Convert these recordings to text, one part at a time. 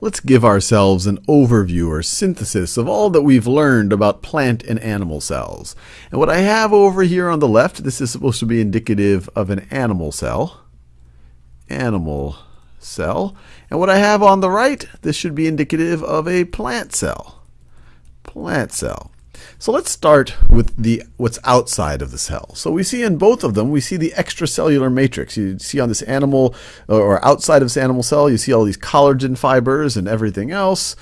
let's give ourselves an overview or synthesis of all that we've learned about plant and animal cells. And what I have over here on the left, this is supposed to be indicative of an animal cell. Animal cell. And what I have on the right, this should be indicative of a plant cell. Plant cell. So let's start with the what's outside of the cell. So we see in both of them, we see the extracellular matrix. You see on this animal or outside of this animal cell, you see all these collagen fibers and everything else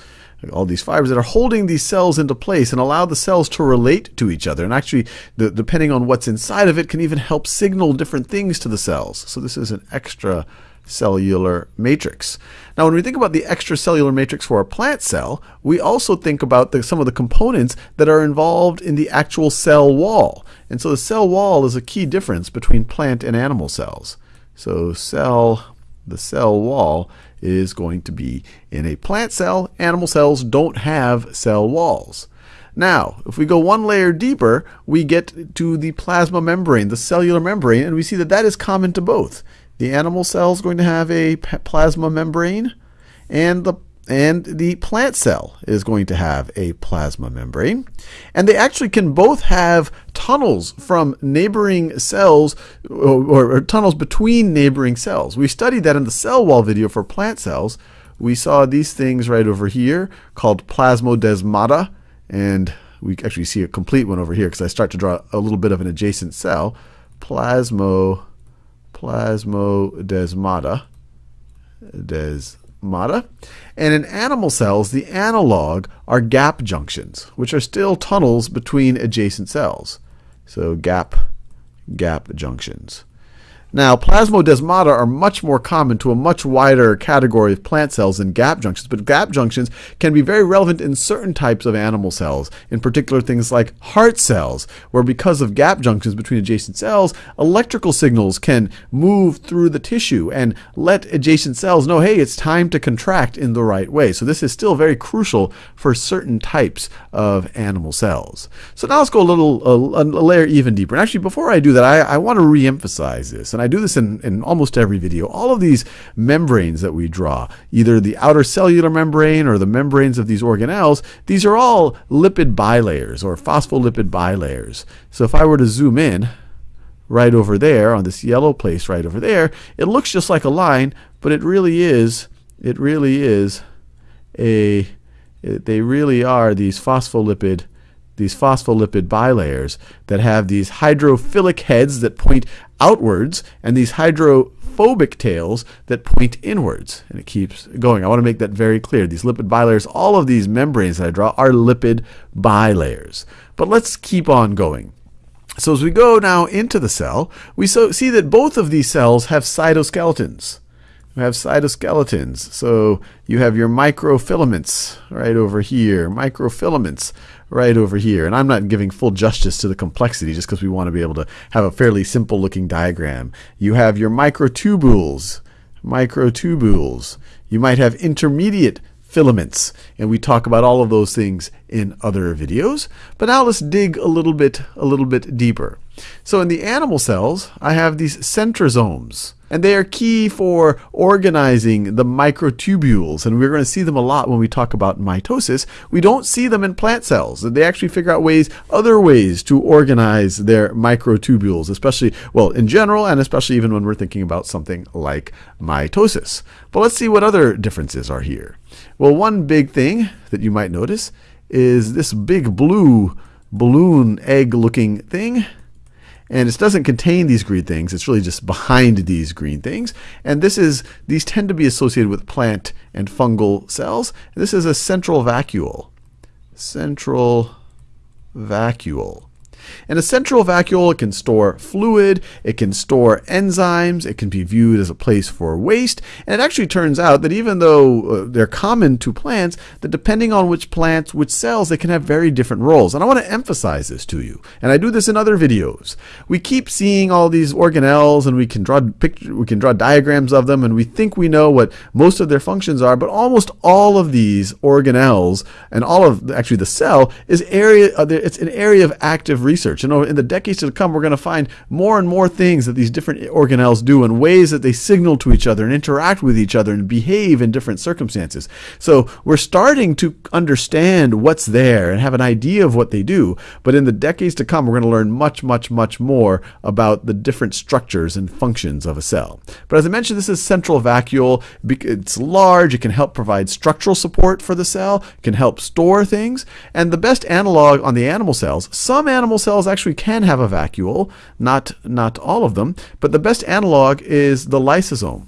all these fibers that are holding these cells into place and allow the cells to relate to each other. And actually, the, depending on what's inside of it, can even help signal different things to the cells. So this is an extra cellular matrix. Now, when we think about the extracellular matrix for a plant cell, we also think about the, some of the components that are involved in the actual cell wall. And so the cell wall is a key difference between plant and animal cells. So cell, the cell wall is going to be in a plant cell. Animal cells don't have cell walls. Now, if we go one layer deeper, we get to the plasma membrane, the cellular membrane, and we see that that is common to both. The animal cell is going to have a plasma membrane, and the and the plant cell is going to have a plasma membrane. And they actually can both have tunnels from neighboring cells or, or, or, tunnels between neighboring cells. We studied that in the cell wall video for plant cells. We saw these things right over here called plasmodesmata. And we actually see a complete one over here because I start to draw a little bit of an adjacent cell. Plasmo plasmodesmata. Desmata. And in animal cells, the analog are gap junctions, which are still tunnels between adjacent cells. So gap, gap junctions. Now, plasmodesmata are much more common to a much wider category of plant cells than gap junctions, but gap junctions can be very relevant in certain types of animal cells, in particular things like heart cells, where because of gap junctions between adjacent cells, electrical signals can move through the tissue and let adjacent cells know, hey, it's time to contract in the right way. So this is still very crucial for certain types of animal cells. So now let's go a little, a, a layer even deeper. And actually, before I do that, I, I want to re-emphasize this and I do this in, in almost every video, all of these membranes that we draw, either the outer cellular membrane or the membranes of these organelles, these are all lipid bilayers or phospholipid bilayers. So if I were to zoom in right over there on this yellow place right over there, it looks just like a line, but it really is, it really is a, they really are these phospholipid these phospholipid bilayers that have these hydrophilic heads that point outwards and these hydrophobic tails that point inwards. And it keeps going. I want to make that very clear. These lipid bilayers, all of these membranes that I draw are lipid bilayers. But let's keep on going. So as we go now into the cell, we so see that both of these cells have cytoskeletons. We have cytoskeletons. So you have your microfilaments right over here, microfilaments right over here. And I'm not giving full justice to the complexity just because we want to be able to have a fairly simple looking diagram. You have your microtubules, microtubules. You might have intermediate filaments. And we talk about all of those things in other videos. But now let's dig a little bit, a little bit deeper. So in the animal cells, I have these centrosomes and they are key for organizing the microtubules. And we're going to see them a lot when we talk about mitosis. We don't see them in plant cells. They actually figure out ways, other ways to organize their microtubules, especially, well, in general, and especially even when we're thinking about something like mitosis. But let's see what other differences are here. Well, one big thing that you might notice is this big blue balloon egg looking thing and it doesn't contain these green things. It's really just behind these green things. And this is these tend to be associated with plant and fungal cells. This is a central vacuole. Central vacuole. In a central vacuole, it can store fluid, it can store enzymes, it can be viewed as a place for waste, and it actually turns out that even though uh, they're common to plants, that depending on which plants, which cells, they can have very different roles. And I want to emphasize this to you, and I do this in other videos. We keep seeing all these organelles, and we can draw picture, we can draw diagrams of them, and we think we know what most of their functions are, but almost all of these organelles and all of actually the cell is area, uh, it's an area of active research. And in the decades to come, we're going to find more and more things that these different organelles do and ways that they signal to each other and interact with each other and behave in different circumstances. So we're starting to understand what's there and have an idea of what they do. But in the decades to come, we're going to learn much, much, much more about the different structures and functions of a cell. But as I mentioned, this is central vacuole. It's large. It can help provide structural support for the cell, can help store things. And the best analog on the animal cells, some animal cells actually can have a vacuole, not, not all of them, but the best analog is the lysosome.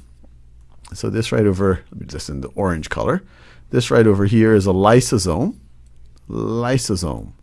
So this right over, just in the orange color, this right over here is a lysosome. Lysosome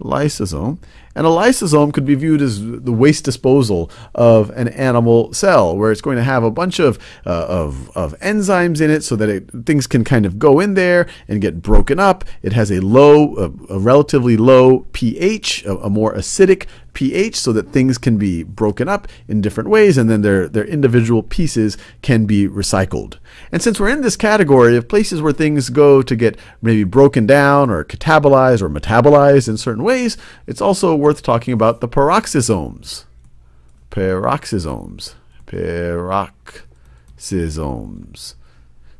lysosome. And a lysosome could be viewed as the waste disposal of an animal cell, where it's going to have a bunch of, uh, of, of enzymes in it so that it, things can kind of go in there and get broken up. It has a low, a, a relatively low pH, a, a more acidic pH so that things can be broken up in different ways and then their, their individual pieces can be recycled. And since we're in this category of places where things go to get maybe broken down or catabolized or metabolized in certain ways, it's also worth talking about the peroxisomes. Peroxisomes. Peroxisomes.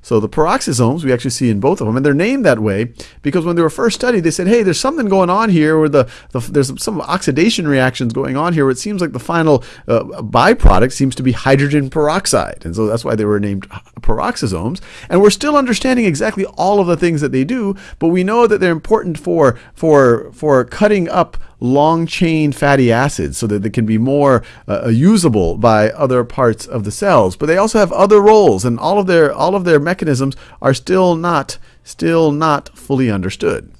So the peroxisomes we actually see in both of them, and they're named that way because when they were first studied, they said, "Hey, there's something going on here where the, the there's some oxidation reactions going on here. Where it seems like the final uh, byproduct seems to be hydrogen peroxide, and so that's why they were named peroxisomes. And we're still understanding exactly all of the things that they do, but we know that they're important for for for cutting up long chain fatty acids so that they can be more uh, uh, usable by other parts of the cells. But they also have other roles, and all of their all of their mechanisms are still not still not fully understood.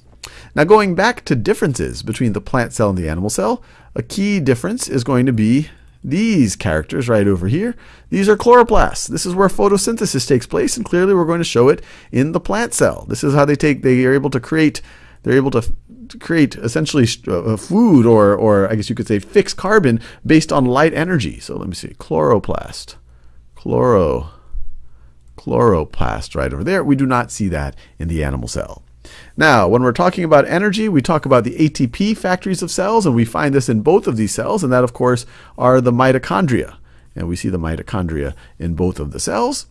Now, going back to differences between the plant cell and the animal cell, a key difference is going to be these characters right over here. These are chloroplasts. This is where photosynthesis takes place, and clearly we're going to show it in the plant cell. This is how they take, they are able to create, they're able to create essentially uh, food or, or I guess you could say fixed carbon based on light energy. So let me see, chloroplast, chloro, chloroplast right over there. We do not see that in the animal cell. Now, when we're talking about energy, we talk about the ATP factories of cells, and we find this in both of these cells, and that, of course, are the mitochondria. And we see the mitochondria in both of the cells.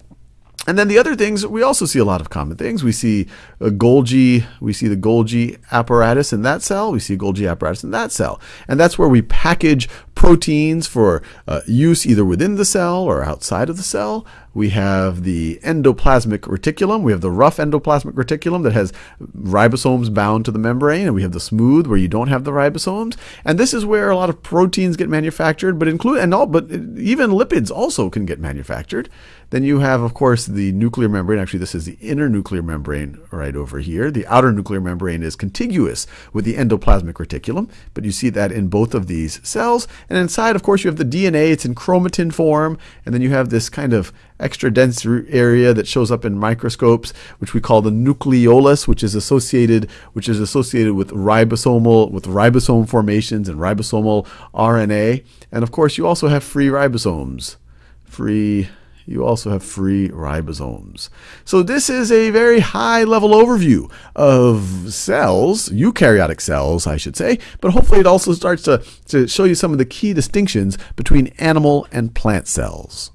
And then the other things, we also see a lot of common things. We see a Golgi, we see the Golgi apparatus in that cell. We see Golgi apparatus in that cell. And that's where we package proteins for uh, use either within the cell or outside of the cell. We have the endoplasmic reticulum. We have the rough endoplasmic reticulum that has ribosomes bound to the membrane, and we have the smooth where you don't have the ribosomes. And this is where a lot of proteins get manufactured, but include and all, but even lipids also can get manufactured. Then you have, of course, the nuclear membrane. Actually, this is the inner nuclear membrane right over here. The outer nuclear membrane is contiguous with the endoplasmic reticulum, but you see that in both of these cells. And inside, of course, you have the DNA. It's in chromatin form, and then you have this kind of extra dense area that shows up in microscopes, which we call the nucleolus, which is associated which is associated with ribosomal with ribosome formations and ribosomal RNA. And of course, you also have free ribosomes. Free you also have free ribosomes. So this is a very high level overview of cells, eukaryotic cells, I should say, but hopefully it also starts to, to show you some of the key distinctions between animal and plant cells.